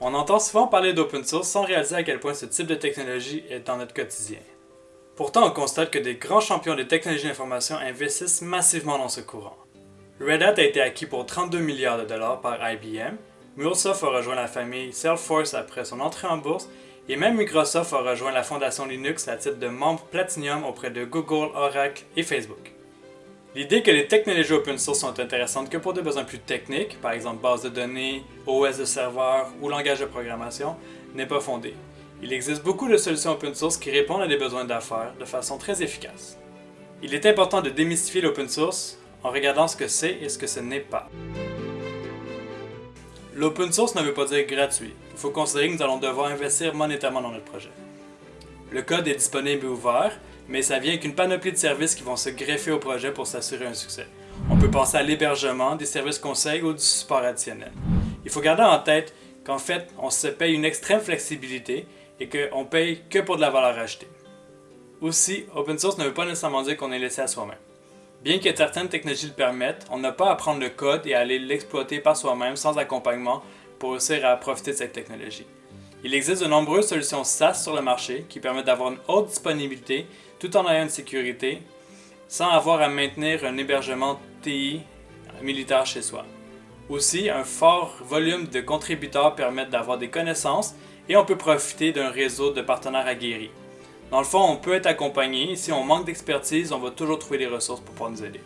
On entend souvent parler d'open source sans réaliser à quel point ce type de technologie est dans notre quotidien. Pourtant, on constate que des grands champions des technologies d'information investissent massivement dans ce courant. Red Hat a été acquis pour 32 milliards de dollars par IBM, MuleSoft a rejoint la famille Salesforce après son entrée en bourse, et même Microsoft a rejoint la fondation Linux à titre de membre Platinum auprès de Google, Oracle et Facebook. L'idée que les technologies open source sont intéressantes que pour des besoins plus techniques, par exemple base de données, OS de serveur ou langage de programmation, n'est pas fondée. Il existe beaucoup de solutions open source qui répondent à des besoins d'affaires de façon très efficace. Il est important de démystifier l'open source en regardant ce que c'est et ce que ce n'est pas. L'open source ne veut pas dire gratuit. Il faut considérer que nous allons devoir investir monétairement dans notre projet. Le code est disponible et ouvert, mais ça vient avec panoplie de services qui vont se greffer au projet pour s'assurer un succès. On peut penser à l'hébergement, des services conseils ou du support additionnel. Il faut garder en tête qu'en fait, on se paye une extrême flexibilité et qu'on paye que pour de la valeur ajoutée. Aussi, open source ne veut pas nécessairement dire qu'on est laissé à soi-même. Bien que certaines technologies le permettent, on n'a pas à prendre le code et à aller l'exploiter par soi-même sans accompagnement pour réussir à profiter de cette technologie. Il existe de nombreuses solutions SaaS sur le marché qui permettent d'avoir une haute disponibilité tout en ayant une sécurité, sans avoir à maintenir un hébergement TI militaire chez soi. Aussi, un fort volume de contributeurs permet d'avoir des connaissances et on peut profiter d'un réseau de partenaires aguerris. Dans le fond, on peut être accompagné. Si on manque d'expertise, on va toujours trouver des ressources pour pouvoir nous aider.